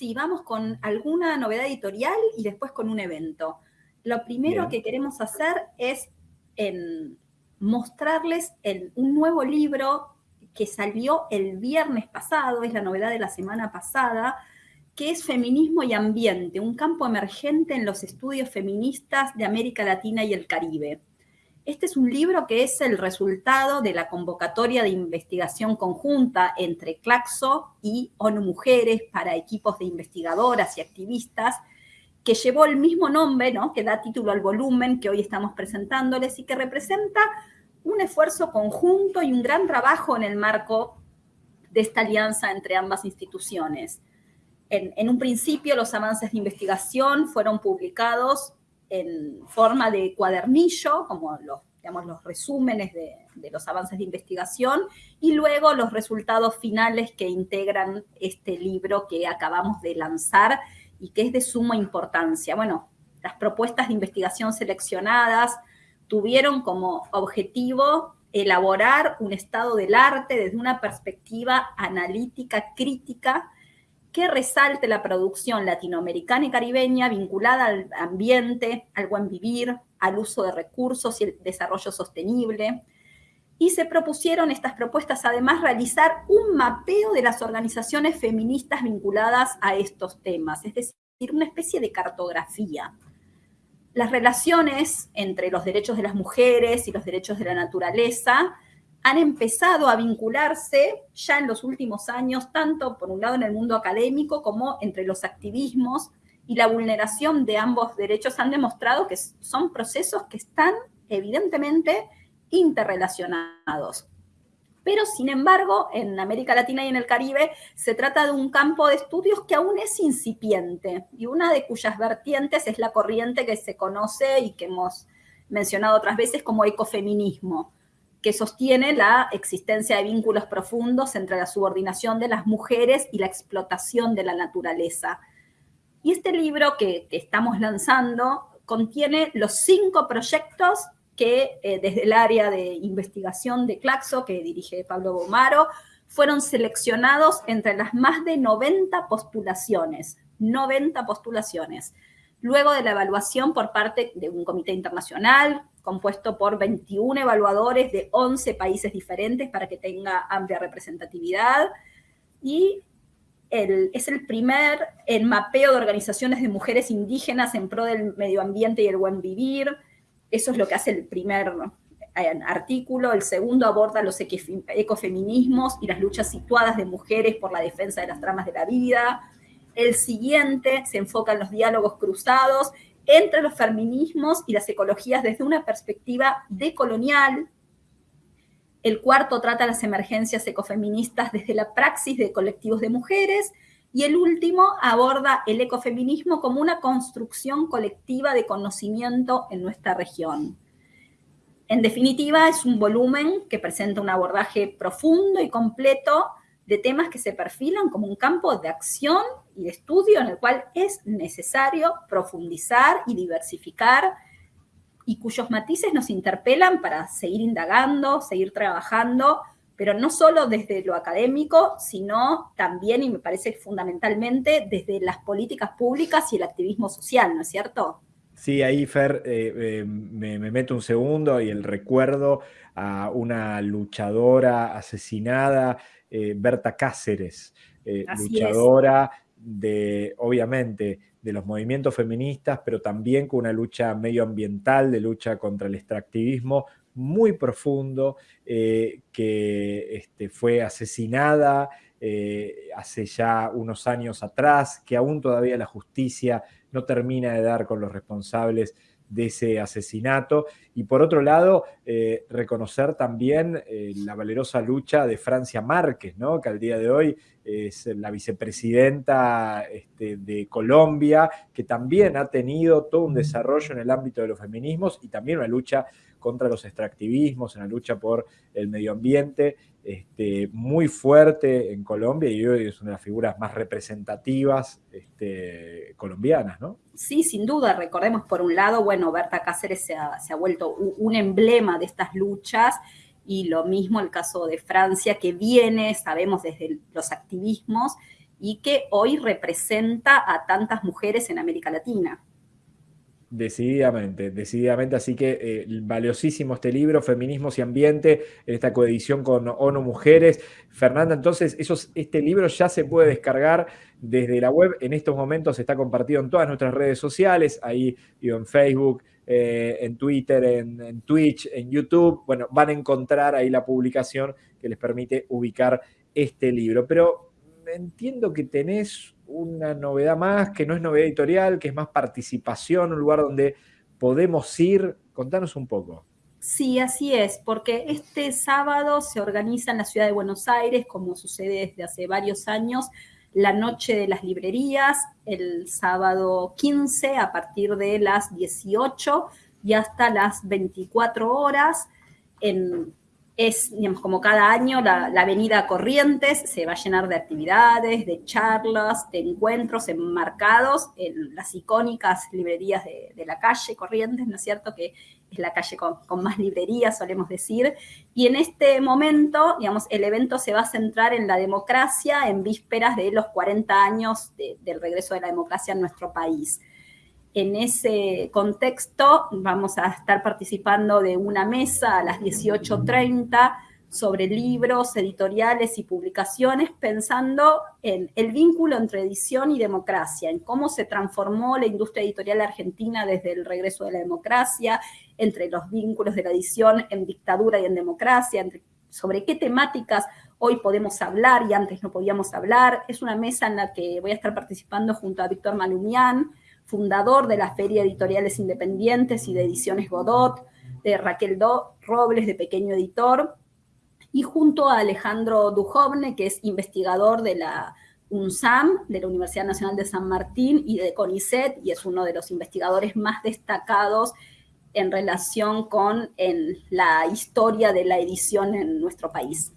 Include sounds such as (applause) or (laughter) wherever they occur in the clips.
Sí, vamos con alguna novedad editorial y después con un evento. Lo primero que queremos hacer es mostrarles un nuevo libro que salió el viernes pasado, es la novedad de la semana pasada, que es Feminismo y Ambiente, un campo emergente en los estudios feministas de América Latina y el Caribe. Este es un libro que es el resultado de la convocatoria de investigación conjunta entre Claxo y ONU Mujeres para equipos de investigadoras y activistas, que llevó el mismo nombre, ¿no? que da título al volumen que hoy estamos presentándoles y que representa un esfuerzo conjunto y un gran trabajo en el marco de esta alianza entre ambas instituciones. En, en un principio, los avances de investigación fueron publicados en forma de cuadernillo, como los, digamos, los resúmenes de, los avances de investigación, y luego los resultados finales que integran este libro que acabamos de lanzar y que es de suma importancia. Bueno, las propuestas de investigación seleccionadas tuvieron como objetivo elaborar un estado del arte desde una perspectiva analítica, crítica, que resalte la producción latinoamericana y caribeña vinculada al ambiente, al buen vivir, al uso de recursos y el desarrollo sostenible. Y se propusieron estas propuestas además realizar un mapeo de las organizaciones feministas vinculadas a estos temas, es decir, una especie de cartografía. Las relaciones entre los derechos de las mujeres y los derechos de la naturaleza han empezado a vincularse ya en los últimos años, tanto por un lado en el mundo académico como entre los activismos y la vulneración de ambos derechos han demostrado que son procesos que están evidentemente interrelacionados. Pero, sin embargo, en América Latina y en el Caribe se trata de un campo de estudios que aún es incipiente y una de cuyas vertientes es la corriente que se conoce y que hemos mencionado otras veces como ecofeminismo que sostiene la existencia de vínculos profundos entre la subordinación de las mujeres y la explotación de la naturaleza. Y este libro que, estamos lanzando contiene los cinco proyectos que eh, desde el área de investigación de Claxo, que dirige Pablo Bomaro, fueron seleccionados entre las más de 90 postulaciones, 90 postulaciones, luego de la evaluación por parte de un comité internacional compuesto por 21 evaluadores de 11 países diferentes para que tenga amplia representatividad. Y es el primer el mapeo de organizaciones de mujeres indígenas en pro del medio ambiente y el buen vivir. Eso es lo que hace el primer eh, artículo. El segundo aborda los ecofeminismos y las luchas situadas de mujeres por la defensa de las tramas de la vida. El siguiente se enfoca en los diálogos cruzados entre los feminismos y las ecologías desde una perspectiva decolonial. El cuarto trata las emergencias ecofeministas desde la praxis de colectivos de mujeres. Y el último aborda el ecofeminismo como una construcción colectiva de conocimiento en nuestra región. En definitiva, es un volumen que presenta un abordaje profundo y completo de temas que se perfilan como un campo de acción y de estudio en el cual es necesario profundizar y diversificar y cuyos matices nos interpelan para seguir indagando, seguir trabajando, pero no solo desde lo académico, sino también, y me parece fundamentalmente, desde las políticas públicas y el activismo social, ¿no es cierto? Sí, ahí Fer, eh, eh, me, me, meto un segundo y el recuerdo a una luchadora asesinada eh, Berta Cáceres, eh, luchadora de, obviamente, de los movimientos feministas, pero también con una lucha medioambiental, de lucha contra el extractivismo muy profundo, eh, que este, fue asesinada hace ya unos años atrás, que aún todavía la justicia no termina de dar con los responsables de ese asesinato. Y por otro lado, eh, reconocer también eh, la valerosa lucha de Francia Márquez, ¿no? que al día de hoy es la vicepresidenta este, de Colombia, que también ha tenido todo un desarrollo en el ámbito de los feminismos y también una lucha contra los extractivismos, una lucha por el medio ambiente este, muy fuerte en Colombia y hoy es una de las figuras más representativas este, colombianas, ¿no? Sí, sin duda. Recordemos, por un lado, bueno, Berta Cáceres se ha vuelto un emblema de estas luchas y lo mismo el caso de Francia, que viene, sabemos, desde los activismos y que hoy representa a tantas mujeres en América Latina. Decididamente, decididamente. Así que eh, valiosísimo este libro, Feminismos y Ambiente, en esta coedición con ONU Mujeres. Fernanda, entonces, este libro ya se puede descargar desde la web. En estos momentos está compartido en todas nuestras redes sociales, ahí en Facebook, eh, en Twitter, en, en, Twitch, en YouTube. Bueno, van a encontrar ahí la publicación que les permite ubicar este libro. Pero entiendo que tenés una novedad más, que no es novedad editorial, que es más participación, un lugar donde podemos ir. Contanos un poco. Sí, así es, porque este sábado se organiza en la ciudad de Buenos Aires, como sucede desde hace varios años, la noche de las librerías, el sábado 15 a partir de las 18 y hasta las 24 horas en es, digamos, como cada año, la, avenida Corrientes se va a llenar de actividades, de charlas, de encuentros enmarcados en las icónicas librerías de, la calle Corrientes, ¿no es cierto? Que es la calle con, más librerías, solemos decir. Y en este momento, digamos, el evento se va a centrar en la democracia en vísperas de los 40 años del regreso de la democracia en nuestro país. En ese contexto vamos a estar participando de una mesa a las 18.30 sobre libros, editoriales y publicaciones, pensando en el vínculo entre edición y democracia, en cómo se transformó la industria editorial argentina desde el regreso de la democracia, entre los vínculos de la edición en dictadura y en democracia, sobre qué temáticas hoy podemos hablar y antes no podíamos hablar. Es una mesa en la que voy a estar participando junto a Víctor Malumián, fundador de la Feria Editoriales Independientes y de Ediciones Godot, de Raquel Do Robles, de Pequeño Editor, y junto a Alejandro Dujovne, que es investigador de la UNSAM, de la Universidad Nacional de San Martín, y de CONICET, y es uno de los investigadores más destacados en relación con la historia de la edición en nuestro país.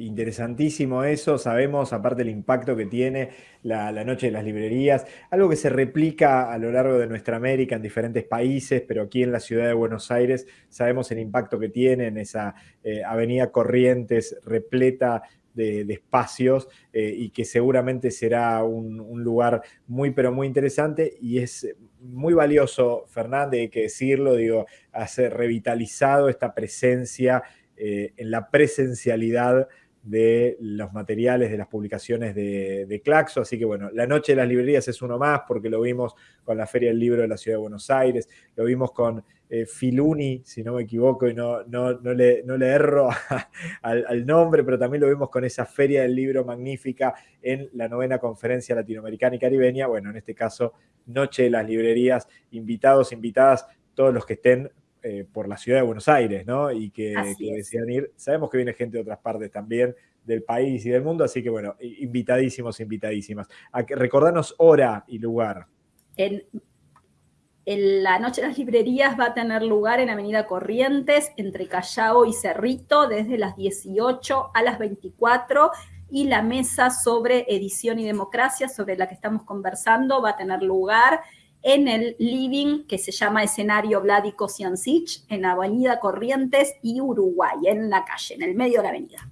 Interesantísimo eso, sabemos aparte el impacto que tiene la, Noche de las Librerías, algo que se replica a lo largo de nuestra América en diferentes países, pero aquí en la ciudad de Buenos Aires sabemos el impacto que tiene en esa eh, avenida Corrientes repleta de, espacios eh, y que seguramente será un, lugar muy pero muy interesante. Y es muy valioso, Fernández, hay que decirlo, digo, hacer revitalizado esta presencia eh, en la presencialidad de los materiales de las publicaciones de, Claxo. Así que bueno, la noche de las librerías es uno más porque lo vimos con la Feria del Libro de la Ciudad de Buenos Aires, lo vimos con eh, Filuni, si no me equivoco y no, no, le, no le, erro (laughs) al, nombre, pero también lo vimos con esa Feria del Libro magnífica en la novena conferencia latinoamericana y caribeña. Bueno, en este caso, Noche de las Librerías, invitados, invitadas, todos los que estén eh, por la ciudad de Buenos Aires, ¿no? Y que, decían ir. Sabemos que viene gente de otras partes también del país y del mundo, así que bueno, invitadísimos, invitadísimas. A que, recordanos hora y lugar. En, la Noche de las Librerías va a tener lugar en Avenida Corrientes, entre Callao y Cerrito, desde las 18 a las 24 y la mesa sobre edición y democracia, sobre la que estamos conversando, va a tener lugar en el living que se llama escenario Vladico Ciancich, en Avenida Corrientes y Uruguay, en la calle, en el medio de la avenida.